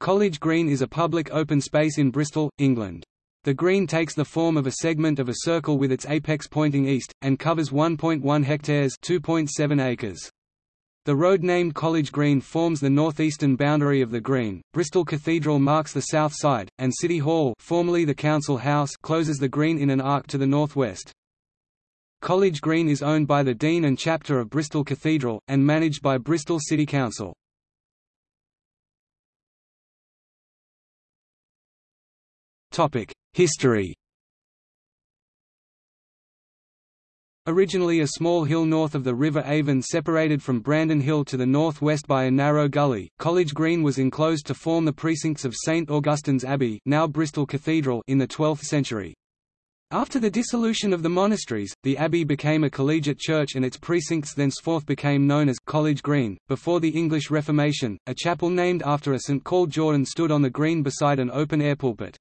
College Green is a public open space in Bristol, England. The green takes the form of a segment of a circle with its apex pointing east, and covers 1.1 hectares 2.7 acres. The road named College Green forms the northeastern boundary of the green. Bristol Cathedral marks the south side, and City Hall, formerly the Council House, closes the green in an arc to the northwest. College Green is owned by the Dean and Chapter of Bristol Cathedral, and managed by Bristol City Council. History Originally a small hill north of the River Avon separated from Brandon Hill to the northwest by a narrow gully, College Green was enclosed to form the precincts of St Augustine's Abbey now Bristol Cathedral in the 12th century. After the dissolution of the monasteries, the abbey became a collegiate church and its precincts thenceforth became known as College Green. Before the English Reformation, a chapel named after a saint called Jordan stood on the green beside an open-air pulpit.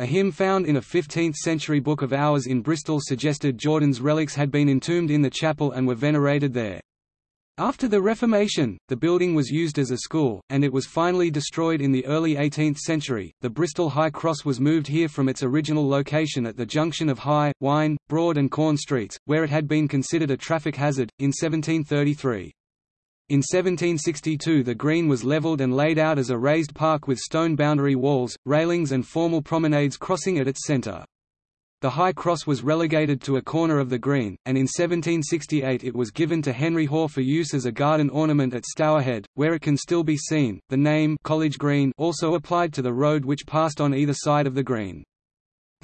A hymn found in a 15th-century Book of Hours in Bristol suggested Jordan's relics had been entombed in the chapel and were venerated there. After the Reformation, the building was used as a school, and it was finally destroyed in the early 18th century. The Bristol High Cross was moved here from its original location at the junction of High, Wine, Broad, and Corn Streets, where it had been considered a traffic hazard, in 1733. In 1762 the green was levelled and laid out as a raised park with stone boundary walls, railings and formal promenades crossing at its centre. The High Cross was relegated to a corner of the green, and in 1768 it was given to Henry Hoare for use as a garden ornament at Stourhead, where it can still be seen. The name College Green also applied to the road which passed on either side of the green.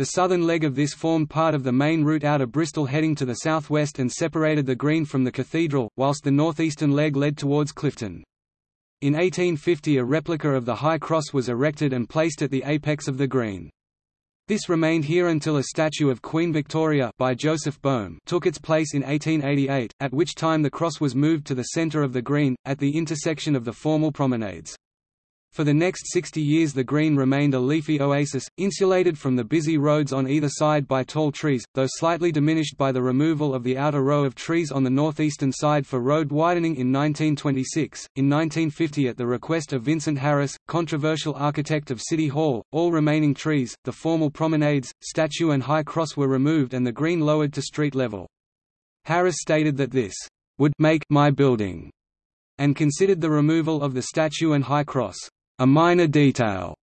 The southern leg of this formed part of the main route out of Bristol heading to the southwest and separated the green from the cathedral, whilst the northeastern leg led towards Clifton. In 1850 a replica of the High Cross was erected and placed at the apex of the green. This remained here until a statue of Queen Victoria by Joseph Boehm took its place in 1888, at which time the cross was moved to the centre of the green, at the intersection of the formal promenades. For the next 60 years the green remained a leafy oasis, insulated from the busy roads on either side by tall trees, though slightly diminished by the removal of the outer row of trees on the northeastern side for road widening in 1926. In 1950 at the request of Vincent Harris, controversial architect of City Hall, all remaining trees, the formal promenades, statue and high cross were removed and the green lowered to street level. Harris stated that this would make my building and considered the removal of the statue and high cross a minor detail.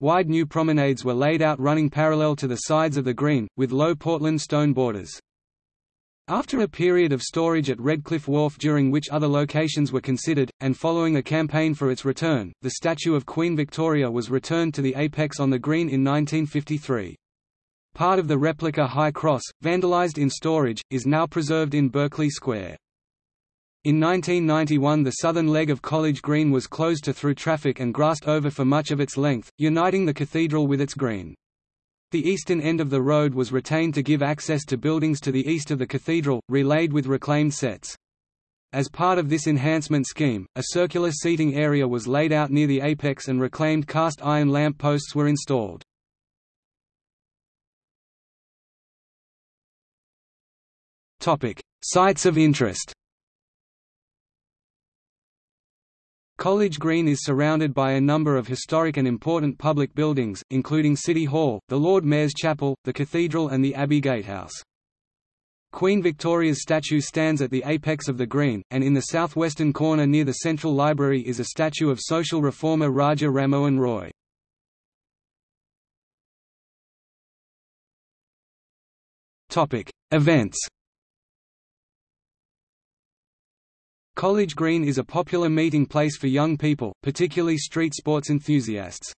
Wide new promenades were laid out running parallel to the sides of the green, with low Portland stone borders. After a period of storage at Redcliffe Wharf during which other locations were considered, and following a campaign for its return, the statue of Queen Victoria was returned to the apex on the green in 1953. Part of the replica High Cross, vandalized in storage, is now preserved in Berkeley Square. In 1991 the southern leg of College Green was closed to through traffic and grassed over for much of its length, uniting the cathedral with its green. The eastern end of the road was retained to give access to buildings to the east of the cathedral, relaid with reclaimed setts. As part of this enhancement scheme, a circular seating area was laid out near the apex and reclaimed cast iron lamp posts were installed. Sites of interest College Green is surrounded by a number of historic and important public buildings, including City Hall, the Lord Mayor's Chapel, the Cathedral and the Abbey Gatehouse. Queen Victoria's statue stands at the apex of the green, and in the southwestern corner near the Central Library is a statue of social reformer Raja Rammohun Roy. Events College Green is a popular meeting place for young people, particularly street sports enthusiasts.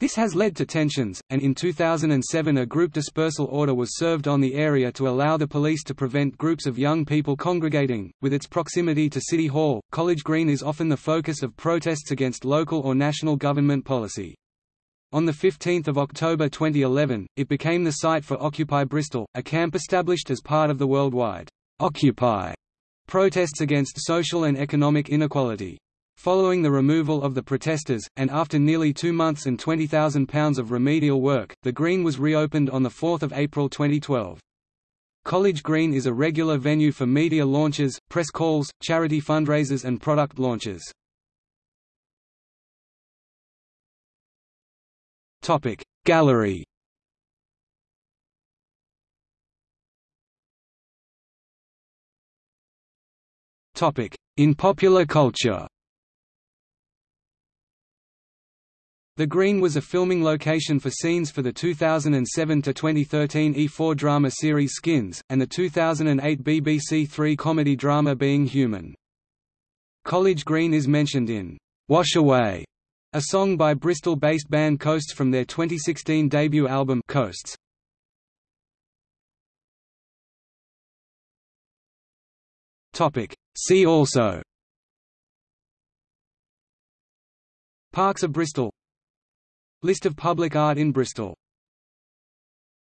This has led to tensions, and in 2007 a group dispersal order was served on the area to allow the police to prevent groups of young people congregating. With its proximity to City Hall, College Green is often the focus of protests against local or national government policy. On 15 October 2011, it became the site for Occupy Bristol, a camp established as part of the worldwide Occupy Protests against social and economic inequality. Following the removal of the protesters, and after nearly two months and £20,000 of remedial work, the Green was reopened on 4 April 2012. College Green is a regular venue for media launches, press calls, charity fundraisers and product launches. Gallery In popular culture The Green was a filming location for scenes for the 2007–2013 E4 drama series Skins, and the 2008 BBC Three comedy drama Being Human. College Green is mentioned in "'Wash Away", a song by Bristol-based band Coasts from their 2016 debut album Coasts. See also. Parks of Bristol. List of public art in Bristol